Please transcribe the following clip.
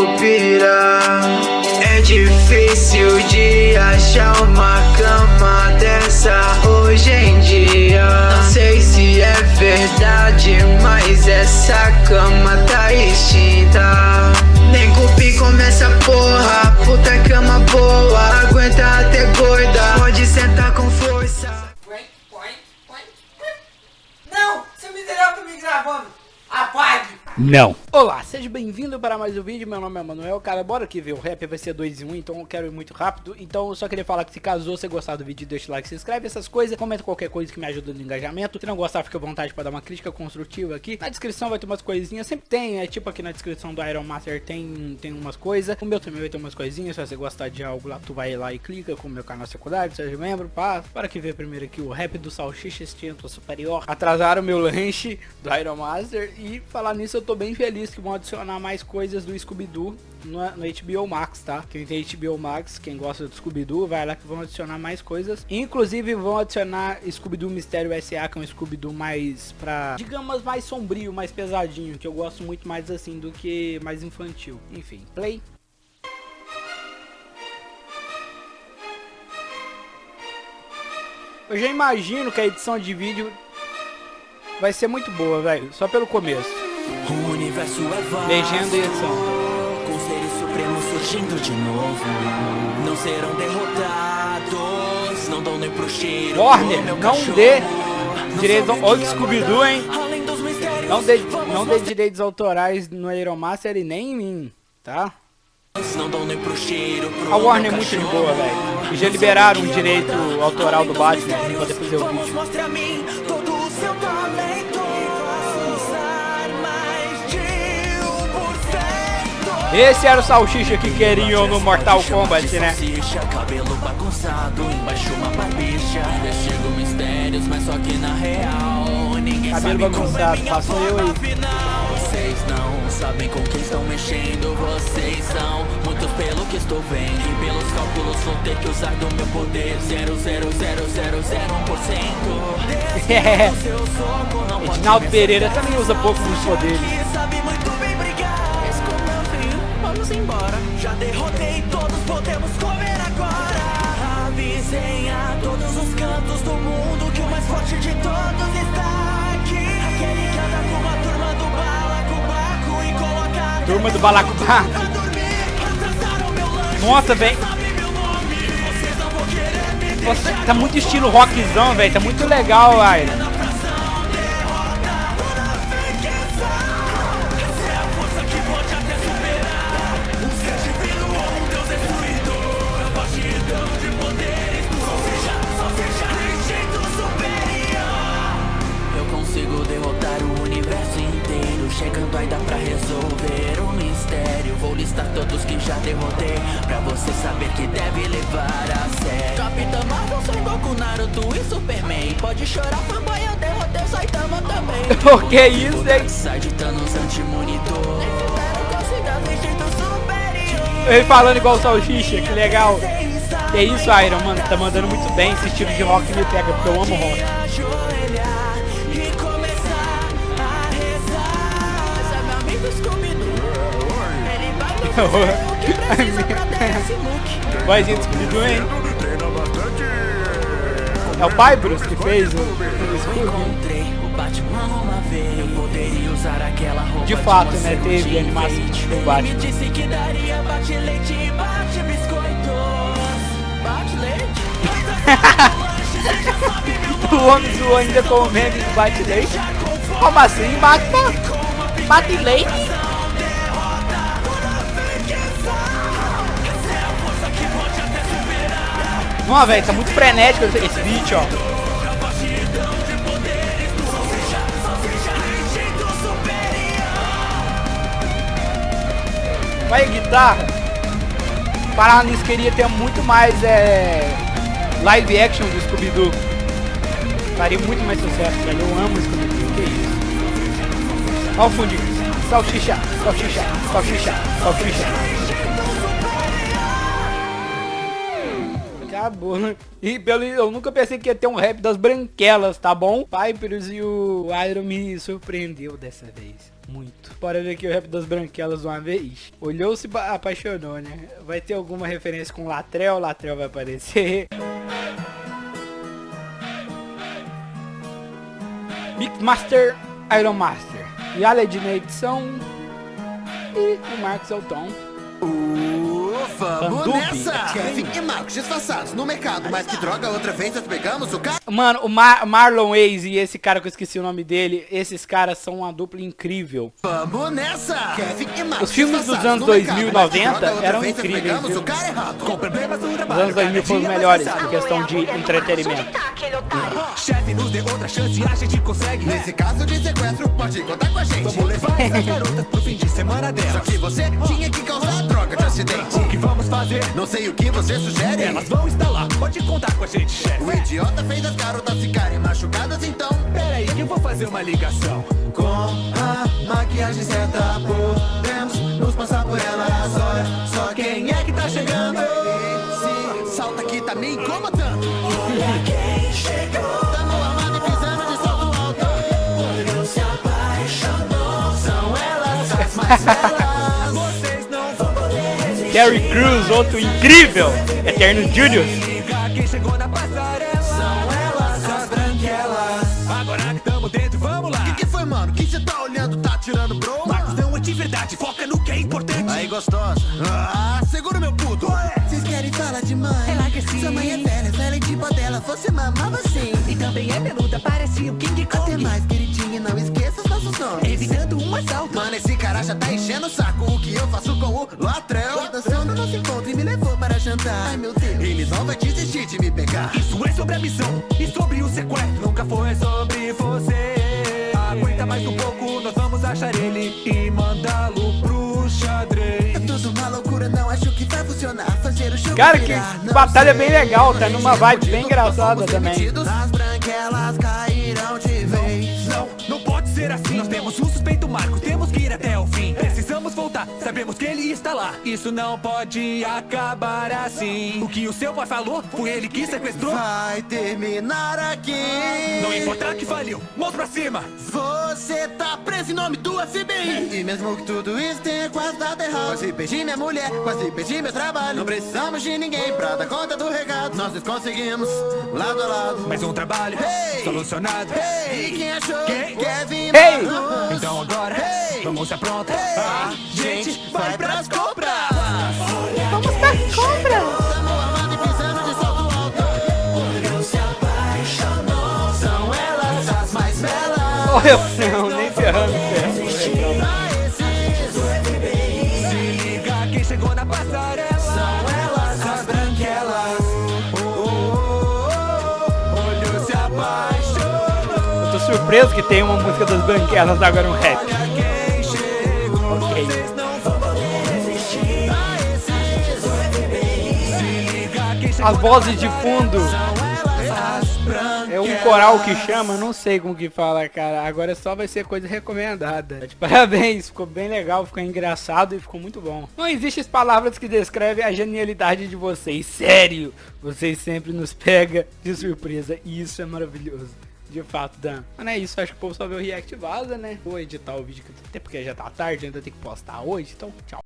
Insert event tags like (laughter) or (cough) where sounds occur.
Curupira É difícil de achar uma cama dessa hoje em dia Não sei se é verdade, mas essa cama tá extinta Nem cupi começa porra, puta cama boa Aguenta até gorda, pode sentar com força Não! Seu miserável tá me gravando! Apague! Não. Olá, seja bem-vindo para mais um vídeo, meu nome é Manuel, cara, bora aqui ver, o rap vai ser 2 em 1, então eu quero ir muito rápido, então eu só queria falar que se caso você gostar do vídeo, deixa o like, se inscreve, essas coisas, comenta qualquer coisa que me ajuda no engajamento, se não gostar, fica à vontade para dar uma crítica construtiva aqui, na descrição vai ter umas coisinhas, sempre tem, é tipo aqui na descrição do Iron Master tem, tem umas coisas, o meu também vai ter umas coisinhas, se você gostar de algo lá, tu vai lá e clica com o meu canal secundário, seja membro, pá, para que ver primeiro aqui o rap do Salsicha Extinto Superior, atrasaram meu lanche do Iron Master, e falar nisso eu tô bem feliz que vão adicionar mais coisas do Scooby-Doo no, HBO Max, tá? Quem tem HBO Max, quem gosta do Scooby-Doo, vai lá que vão adicionar mais coisas. Inclusive vão adicionar Scooby-Doo Mistério S.A., que é um Scooby-Doo mais pra, digamos, mais sombrio, mais pesadinho, que eu gosto muito mais assim do que mais infantil. Enfim, play. Eu já imagino que a edição de vídeo vai ser muito boa, velho, só pelo começo. Legenda e edição. supremos surgindo de novo. Não serão derrotados, não dão nem pro cheiro. Warner, não cachorro. dê direitos que Scooby-Doo, hein? Além dos mistérios, Não dê, não dê direitos autorais no Aeromaster e nem em mim, tá? Não dão nem pro cheiro. Pro A Warner é muito de boa, velho. E já liberaram o direito autoral do Batman pra poder fazer o vídeo. Esse era o salsicha que queriam no Mortal Kombat, né? Salsicha, cabelo bagunçado, embaixo uma barbicha. Investigo mistérios, mas só que na real ninguém Cabelo sabe como bagunçado, é minha passou eu aí. final. Vocês não sabem com quem estão mexendo, vocês são muitos pelo que estou vendo. E pelos cálculos vou ter que usar do meu poder 0,00001%. É. (laughs) Seu soco não pode Edinaldo Pereira também usa pouco dos poderes. Vamos embora. Já derrotei todos, podemos comer agora. Avisem a todos os cantos do mundo que o mais forte de todos está aqui. Aquele que anda com a turma do balacobaco e coloca Turma do lanche, Nossa, velho. tá muito estilo rockzão, velho. Tá muito legal, Iron. Já derrotei Pra você saber que deve levar a sério Capitã Marvel, Son Goku, Naruto e Superman Pode chorar, fanboy, eu derrotei o Saitama também (laughs) O que é isso, hein? Darkseid, Thanos, anti-monitor Ele falando igual o salsicha, que legal. Que é isso, Iron, mano. Tá mandando muito bem. Esse estilo de rock me pega, porque eu amo rock. Vozinha do Scooby-Doo, hein? É o pai, Bruce, que fez o, De fato, né, teve animação do Batman. (laughs) O homem zoou ainda com o meme do bate leite. Como assim, Batman? Bate leite? Não, velho, tá muito frenético esse beat, ó. Vai guitarra. Parar nisso queria ter muito mais é, live action do Scooby-Doo. Faria muito mais sucesso, velho. Eu amo Scooby-Doo. Que isso? Olha o fundinho. Salsicha, salsicha, salsicha, salsicha. Acabou, né? E pelo, eu nunca pensei que ia ter um rap das branquelas, tá bom? Piper's e o Iron me surpreendeu dessa vez. muito. Bora ver aqui o rap das branquelas uma vez. Olhou-se apaixonou, né? Vai ter alguma referência com Latrel, Latrel vai aparecer. Mixmaster, Iron Master. Yaled na edição. E o Marcos é o Tom. Vamos Bandubi. nessa! Kevin e Marcos disfarçados no mercado, mas que droga, outra vez nós pegamos o cara... Mano, o Mar Marlon Waze e esse cara que eu esqueci o nome dele, esses caras são uma dupla incrível. Vamos nessa! Kevin e Marcos Os filmes dos anos no mercado, 2000 e mas que 90 droga, outra eram incríveis, pegamos viu? o cara errado. Com problemas no Os anos 2000 foram os melhores em questão de entretenimento. Chefe, nos dê outra chance, a gente consegue. Nesse caso de sequestro, pode contar com a gente. Vamos levar essas garotas pro fim de semana Só delas. que você tinha que causar droga de acidente. O que vamos fazer? Não sei o que você sugere. Elas vão estar lá, pode contar com a gente, chefe. O idiota fez as garotas ficarem machucadas, então... Pera aí que eu vou fazer uma ligação. Com a maquiagem certa podemos nos passar por ela Olha só quem é que tá chegando Esse salto aqui tá me incomodando Olha quem chegou Tamo armado Terry Crews, outro incrível. Eterno Junior. Liga quem chegou na passarela. São elas as branquelas Agora que tamo dentro, vamos lá. Que que foi mano? Que cê tá olhando? Tá tirando bro? Marcos não é de verdade, foca no que é importante. Aí gostosa Ah, segura meu puto Vocês querem falar de mãe? É lá que sim. Sua mãe é velha, velha e tipo dela Você mamava sim E também é peluda, parece o King Até Kong. mais, queridinha, não esqueça nomes Evitando um assalto. Mano, esse cara já tá enchendo o saco O que eu faço com o Latrel Dançou no nosso encontro e me levou para jantar Ai meu Deus Ele não vai desistir de me pegar Isso é sobre a missão e sobre o sequestro. Nunca foi sobre você. Aguenta mais um pouco, nós vamos achar ele e mandá-lo pro xadrez. É tudo uma loucura, não acho que vai funcionar Fazer o jogo Cara, que virar, batalha sei. bem legal, tá numa vibe bem engraçada também. As branquelas ser assim. Nós temos um suspeito Marcos, temos que ir até o fim. Precisamos voltar, sabemos que ele está lá. Isso não pode acabar assim. O que o seu pai falou foi ele que sequestrou. Vai terminar aqui Não importa que faliu, mãos pra cima. Você tá preso em nome do FBI E mesmo que tudo isso tenha quase dado errado Quase perdi minha mulher, quase perdi meu trabalho Não precisamos de ninguém pra dar conta do recado Nós nos conseguimos, lado a lado Mais um trabalho Hey! solucionado. Hey! E quem achou? Quem? Kevin Hey! Marcos. Então agora, Hey! vamos se apronta. Hey! A gente vai pras compras. Vamos pra compra Tamo armado e surpreso que tem uma música das branquelas agora um rap. Ok. As vozes de fundo. É um coral que chama, não sei como que fala, cara. Agora só vai ser coisa recomendada. Parabéns, ficou bem legal, ficou engraçado e ficou muito bom. Não existem palavras que descrevem a genialidade de vocês. Sério, vocês sempre nos pega de surpresa e isso é maravilhoso. De fato, Dan. Mas não é isso, acho que o povo só vê o react vaza, né? Vou editar o vídeo, até porque já tá tarde, ainda tem que postar hoje, então tchau.